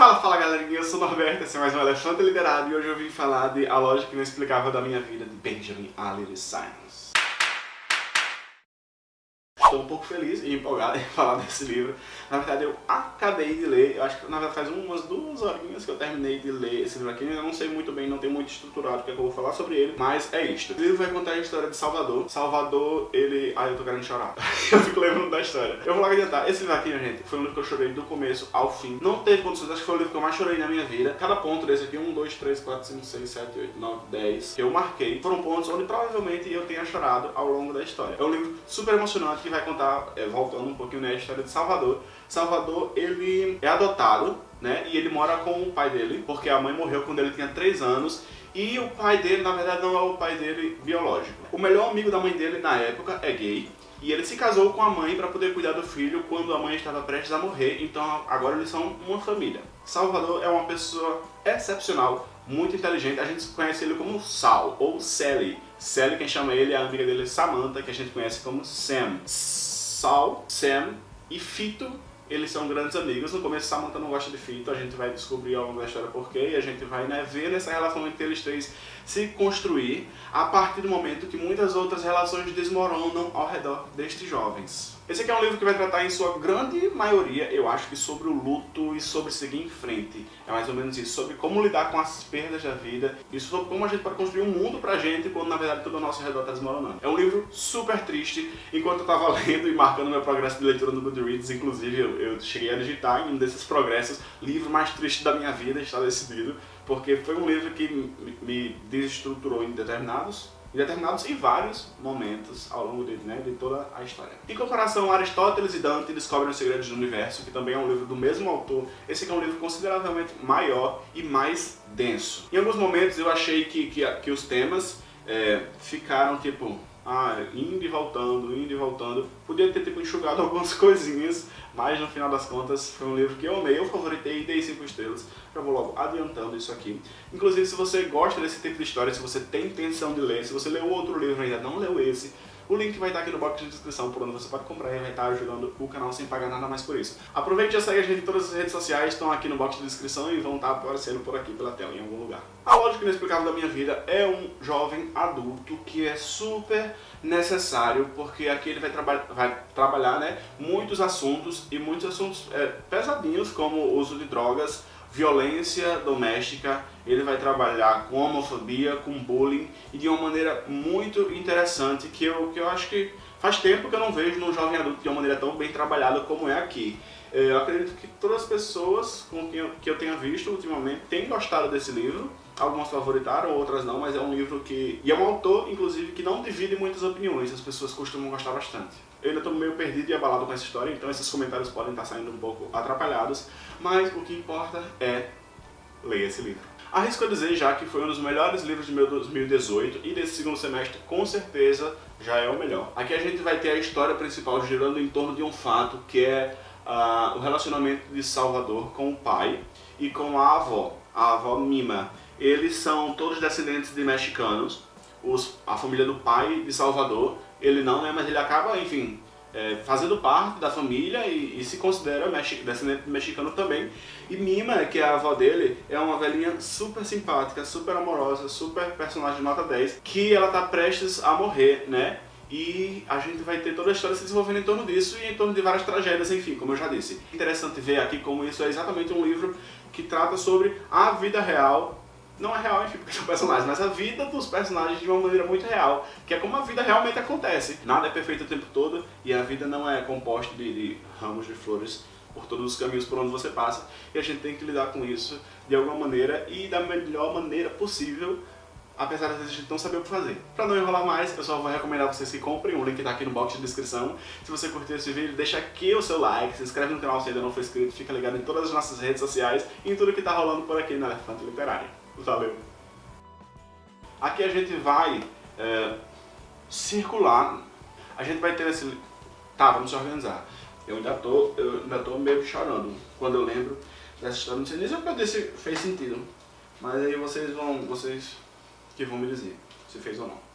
Fala, fala galerinha, eu sou o Norberto, esse é mais um Elefante Literário e hoje eu vim falar de A Lógica Inexplicável da Minha Vida, de Benjamin Allen Simons. Estou um pouco feliz e empolgado em falar desse livro. Na verdade, eu acabei de ler, eu acho que na verdade faz umas duas horinhas que eu terminei de ler esse livro aqui. Eu não sei muito bem, não tem muito estruturado o que, é que eu vou falar sobre ele, mas é isto. O livro vai contar a história de Salvador. Salvador, ele... Ai, eu tô querendo chorar. eu fico lembrando da história. Eu vou logo adiantar. Esse livro aqui, gente, foi um livro que eu chorei do começo ao fim. Não teve condições, acho que foi o livro que eu mais chorei na minha vida. Cada ponto desse aqui, 1, 2, 3, 4, 5, 6, 7, 8, 9, 10, que eu marquei, foram pontos onde provavelmente eu tenha chorado ao longo da história. É um livro super emocionante que vai contar... É, voltando um pouquinho na história de Salvador. Salvador, ele é adotado, né? E ele mora com o pai dele, porque a mãe morreu quando ele tinha 3 anos. E o pai dele, na verdade, não é o pai dele biológico. O melhor amigo da mãe dele na época é gay. E ele se casou com a mãe para poder cuidar do filho quando a mãe estava prestes a morrer, então agora eles são uma família. Salvador é uma pessoa excepcional, muito inteligente, a gente conhece ele como Sal, ou Sally. Sally, quem chama ele é a amiga dele Samantha, que a gente conhece como Sam. Sal, Sam e Fito, eles são grandes amigos. No começo Samantha não gosta de Fito, a gente vai descobrir ao longo da história porquê, e a gente vai né, ver nessa relação entre eles três se construir a partir do momento que muitas outras relações desmoronam ao redor destes jovens. Esse aqui é um livro que vai tratar em sua grande maioria, eu acho que sobre o luto e sobre seguir em frente. É mais ou menos isso, sobre como lidar com as perdas da vida e sobre como a gente pode construir um mundo pra gente quando na verdade tudo ao nosso redor está desmoronando. É um livro super triste, enquanto eu estava lendo e marcando meu progresso de leitura no Goodreads, inclusive eu, eu cheguei a digitar em um desses progressos, livro mais triste da minha vida, está decidido, porque foi um livro que me desestruturou em determinados em determinados e vários momentos ao longo de, né, de toda a história. Em comparação, Aristóteles e Dante descobrem os segredos do universo, que também é um livro do mesmo autor. Esse aqui é um livro consideravelmente maior e mais denso. Em alguns momentos eu achei que, que, que os temas é, ficaram tipo ah, indo e voltando, indo e voltando. Podia ter tipo, enxugado algumas coisinhas, mas no final das contas foi um livro que eu amei, eu favoritei e dei 5 estrelas. Já vou logo adiantando isso aqui. Inclusive, se você gosta desse tipo de história, se você tem intenção de ler, se você leu outro livro ainda não leu esse, o link vai estar aqui no box de descrição por onde você pode comprar e vai estar ajudando o canal sem pagar nada mais por isso. Aproveite e segue a gente em todas as redes sociais, estão aqui no box de descrição e vão estar aparecendo por aqui pela tela em algum lugar. A lógica inexplicável da minha vida é um jovem adulto que é super necessário, porque aqui ele vai, traba vai trabalhar né, muitos assuntos e muitos assuntos é, pesadinhos, como o uso de drogas, violência doméstica, ele vai trabalhar com homofobia, com bullying e de uma maneira muito interessante que eu, que eu acho que faz tempo que eu não vejo num jovem adulto de uma maneira tão bem trabalhada como é aqui. É, eu acredito que todas as pessoas com quem eu, que eu tenha visto ultimamente têm gostado desse livro, algumas favoritaram, outras não, mas é um livro que... e é um autor, inclusive, que não divide muitas opiniões, as pessoas costumam gostar bastante. Eu ainda estou meio perdido e abalado com essa história, então esses comentários podem estar saindo um pouco atrapalhados, mas o que importa é ler esse livro. Arrisco a dizer já que foi um dos melhores livros de meu 2018 e desse segundo semestre com certeza já é o melhor. Aqui a gente vai ter a história principal girando em torno de um fato que é uh, o relacionamento de Salvador com o pai e com a avó, a avó Mima. Eles são todos descendentes de mexicanos, os, a família do pai de Salvador ele não, né, mas ele acaba, enfim, é, fazendo parte da família e, e se considera descendente mexicano também. E Mima, que é a avó dele, é uma velhinha super simpática, super amorosa, super personagem nota 10, que ela tá prestes a morrer, né? E a gente vai ter toda a história se desenvolvendo em torno disso e em torno de várias tragédias, enfim, como eu já disse. Interessante ver aqui como isso é exatamente um livro que trata sobre a vida real não é real, enfim, porque são personagens, mas a vida dos personagens de uma maneira muito real, que é como a vida realmente acontece. Nada é perfeito o tempo todo e a vida não é composta de, de ramos de flores por todos os caminhos por onde você passa e a gente tem que lidar com isso de alguma maneira e da melhor maneira possível apesar de a gente não saber o que fazer. Pra não enrolar mais, eu só vou recomendar vocês que comprem, o link tá aqui no box de descrição. Se você curtiu esse vídeo, deixa aqui o seu like, se inscreve no canal se ainda não for inscrito, fica ligado em todas as nossas redes sociais e em tudo que tá rolando por aqui no Elefante Literário. Valeu! Aqui a gente vai é, circular, a gente vai ter esse... Tá, vamos se organizar. Eu ainda tô, eu ainda tô meio chorando quando eu lembro dessa história. Não sei nem se eu disse fez sentido. Mas aí vocês vão, vocês que vão me dizer se fez ou não.